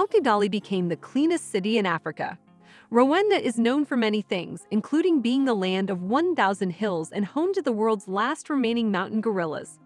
How Kigali became the cleanest city in Africa. Rwanda is known for many things, including being the land of 1,000 hills and home to the world's last remaining mountain gorillas.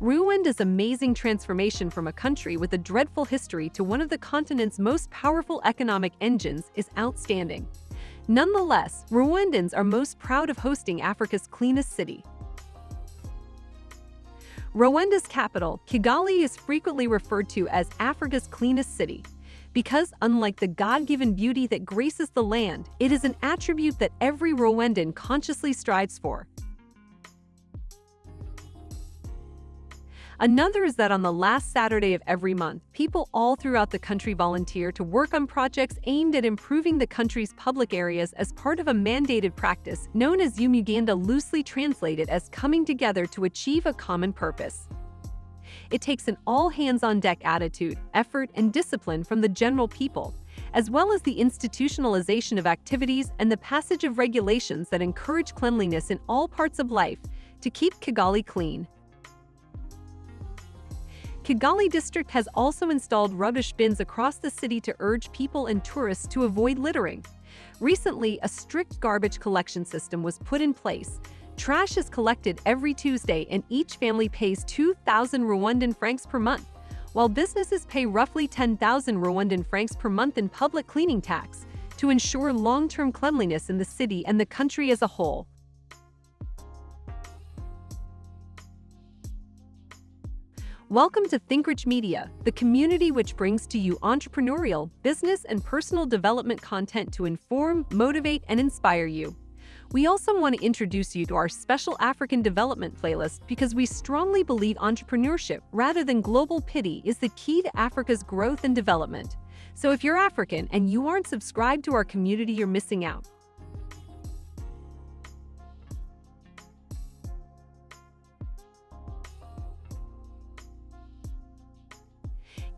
Rwanda's amazing transformation from a country with a dreadful history to one of the continent's most powerful economic engines is outstanding. Nonetheless, Rwandans are most proud of hosting Africa's cleanest city. Rwanda's capital, Kigali is frequently referred to as Africa's cleanest city, because unlike the God-given beauty that graces the land, it is an attribute that every Rwandan consciously strives for. Another is that on the last Saturday of every month, people all throughout the country volunteer to work on projects aimed at improving the country's public areas as part of a mandated practice known as Umuganda loosely translated as coming together to achieve a common purpose. It takes an all-hands-on-deck attitude, effort, and discipline from the general people, as well as the institutionalization of activities and the passage of regulations that encourage cleanliness in all parts of life to keep Kigali clean. Kigali district has also installed rubbish bins across the city to urge people and tourists to avoid littering. Recently, a strict garbage collection system was put in place. Trash is collected every Tuesday and each family pays 2,000 Rwandan francs per month, while businesses pay roughly 10,000 Rwandan francs per month in public cleaning tax to ensure long-term cleanliness in the city and the country as a whole. Welcome to ThinkRich Media, the community which brings to you entrepreneurial, business, and personal development content to inform, motivate, and inspire you. We also want to introduce you to our special African development playlist because we strongly believe entrepreneurship rather than global pity is the key to Africa's growth and development. So if you're African and you aren't subscribed to our community, you're missing out.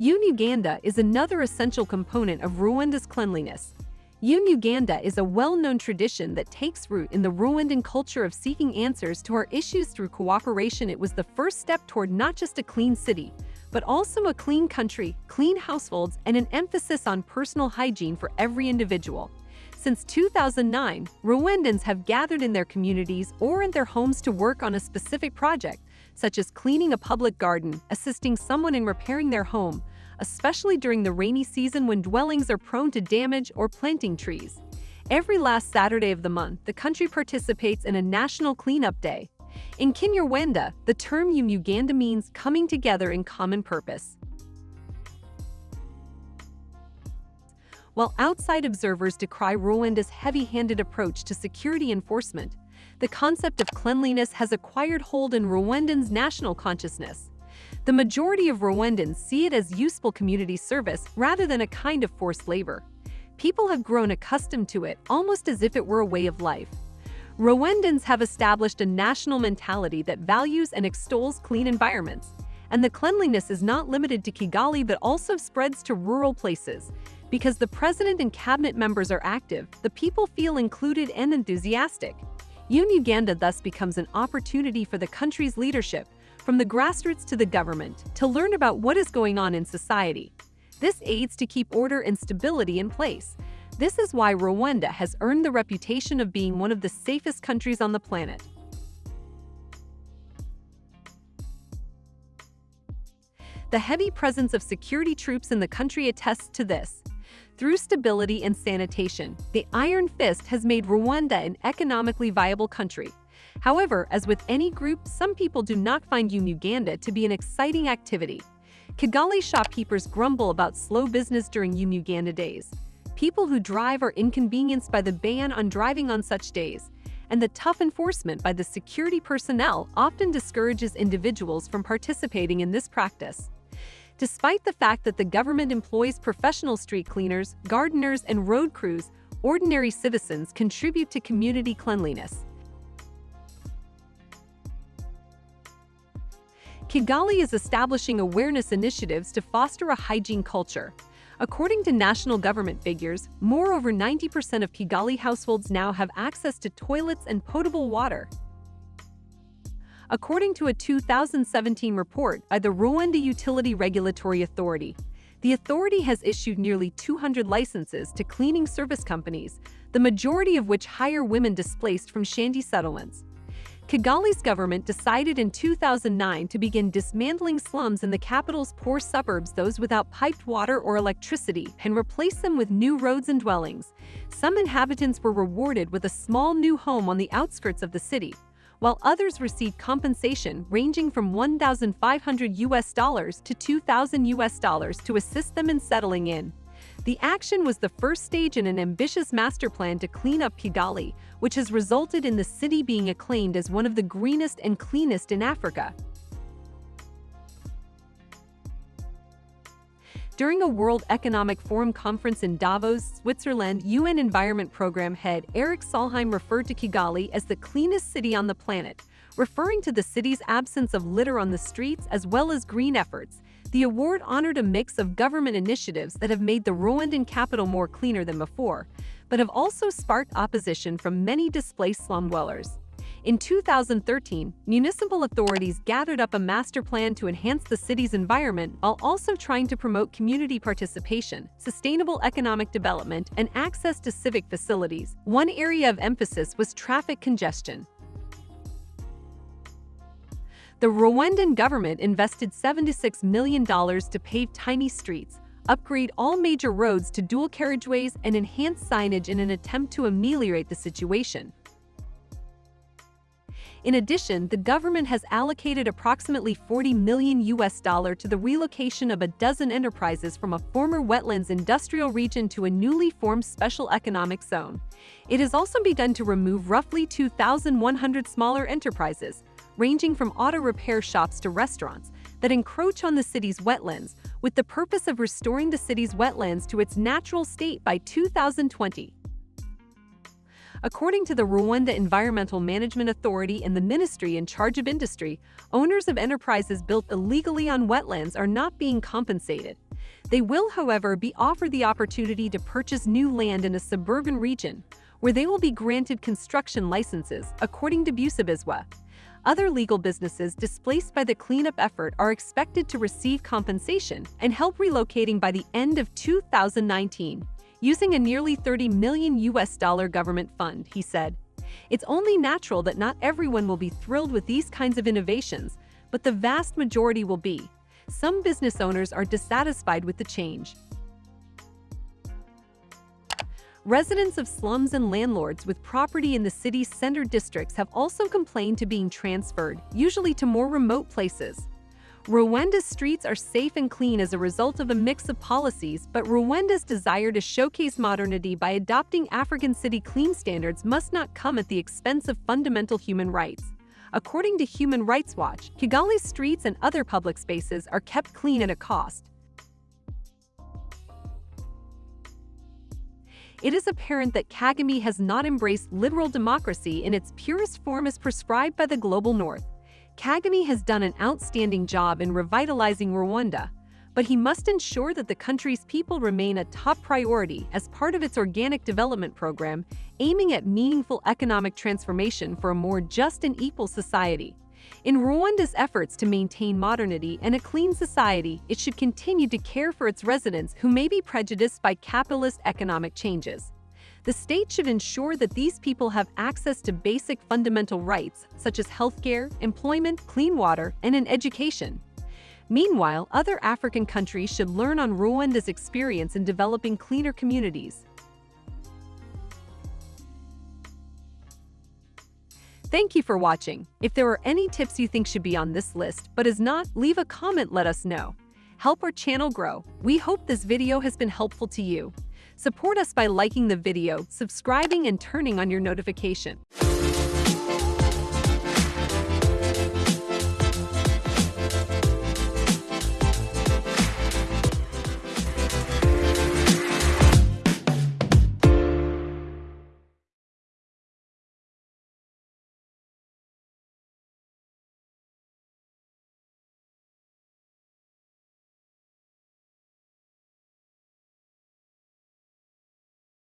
Umuganda is another essential component of Rwanda's cleanliness. Umuganda is a well-known tradition that takes root in the Rwandan culture of seeking answers to our issues through cooperation. It was the first step toward not just a clean city, but also a clean country, clean households, and an emphasis on personal hygiene for every individual. Since 2009, Rwandans have gathered in their communities or in their homes to work on a specific project, such as cleaning a public garden, assisting someone in repairing their home, especially during the rainy season when dwellings are prone to damage or planting trees. Every last Saturday of the month, the country participates in a National Cleanup Day. In Kinyarwanda, the term Umuganda means coming together in common purpose. While outside observers decry Rwanda's heavy-handed approach to security enforcement, the concept of cleanliness has acquired hold in Rwandans' national consciousness. The majority of Rwandans see it as useful community service rather than a kind of forced labor. People have grown accustomed to it, almost as if it were a way of life. Rwandans have established a national mentality that values and extols clean environments. And the cleanliness is not limited to Kigali but also spreads to rural places. Because the president and cabinet members are active, the people feel included and enthusiastic. Umuganda thus becomes an opportunity for the country's leadership, from the grassroots to the government, to learn about what is going on in society. This aids to keep order and stability in place. This is why Rwanda has earned the reputation of being one of the safest countries on the planet. The heavy presence of security troops in the country attests to this. Through stability and sanitation, the Iron Fist has made Rwanda an economically viable country. However, as with any group, some people do not find Umuganda to be an exciting activity. Kigali shopkeepers grumble about slow business during Umuganda days. People who drive are inconvenienced by the ban on driving on such days, and the tough enforcement by the security personnel often discourages individuals from participating in this practice. Despite the fact that the government employs professional street cleaners, gardeners, and road crews, ordinary citizens contribute to community cleanliness. Kigali is establishing awareness initiatives to foster a hygiene culture. According to national government figures, more over 90% of Kigali households now have access to toilets and potable water. according to a 2017 report by the Rwanda Utility Regulatory Authority. The authority has issued nearly 200 licenses to cleaning service companies, the majority of which hire women displaced from shanty settlements. Kigali's government decided in 2009 to begin dismantling slums in the capital's poor suburbs those without piped water or electricity and replace them with new roads and dwellings. Some inhabitants were rewarded with a small new home on the outskirts of the city, while others received compensation ranging from 1,500 US dollars to 2,000 US dollars to assist them in settling in. The action was the first stage in an ambitious master plan to clean up Kigali, which has resulted in the city being acclaimed as one of the greenest and cleanest in Africa. During a World Economic Forum conference in Davos, Switzerland, UN Environment Program head Eric Solheim referred to Kigali as the cleanest city on the planet, referring to the city's absence of litter on the streets as well as green efforts, the award honored a mix of government initiatives that have made the Rwandan capital more cleaner than before, but have also sparked opposition from many displaced slum dwellers. In 2013, municipal authorities gathered up a master plan to enhance the city's environment while also trying to promote community participation, sustainable economic development, and access to civic facilities. One area of emphasis was traffic congestion. The Rwandan government invested $76 million to pave tiny streets, upgrade all major roads to dual carriageways, and enhance signage in an attempt to ameliorate the situation. In addition, the government has allocated approximately 40 million US dollar to the relocation of a dozen enterprises from a former wetlands industrial region to a newly formed special economic zone. It has also begun to remove roughly 2,100 smaller enterprises, ranging from auto repair shops to restaurants, that encroach on the city's wetlands with the purpose of restoring the city's wetlands to its natural state by 2020. According to the Rwanda Environmental Management Authority and the ministry in charge of industry, owners of enterprises built illegally on wetlands are not being compensated. They will, however, be offered the opportunity to purchase new land in a suburban region, where they will be granted construction licenses, according to Busabizwa. Other legal businesses displaced by the cleanup effort are expected to receive compensation and help relocating by the end of 2019, using a nearly 30 million US dollar government fund, he said. It's only natural that not everyone will be thrilled with these kinds of innovations, but the vast majority will be. Some business owners are dissatisfied with the change, Residents of slums and landlords with property in the city's center districts have also complained to being transferred, usually to more remote places. Rwanda's streets are safe and clean as a result of a mix of policies, but Rwanda's desire to showcase modernity by adopting African city clean standards must not come at the expense of fundamental human rights. According to Human Rights Watch, Kigali's streets and other public spaces are kept clean at a cost, it is apparent that Kagame has not embraced liberal democracy in its purest form as prescribed by the global north. Kagame has done an outstanding job in revitalizing Rwanda, but he must ensure that the country's people remain a top priority as part of its organic development program, aiming at meaningful economic transformation for a more just and equal society. In Rwanda's efforts to maintain modernity and a clean society, it should continue to care for its residents who may be prejudiced by capitalist economic changes. The state should ensure that these people have access to basic fundamental rights such as healthcare, employment, clean water, and an education. Meanwhile, other African countries should learn on Rwanda's experience in developing cleaner communities. Thank you for watching. If there are any tips you think should be on this list but is not, leave a comment let us know. Help our channel grow. We hope this video has been helpful to you. Support us by liking the video, subscribing, and turning on your notification.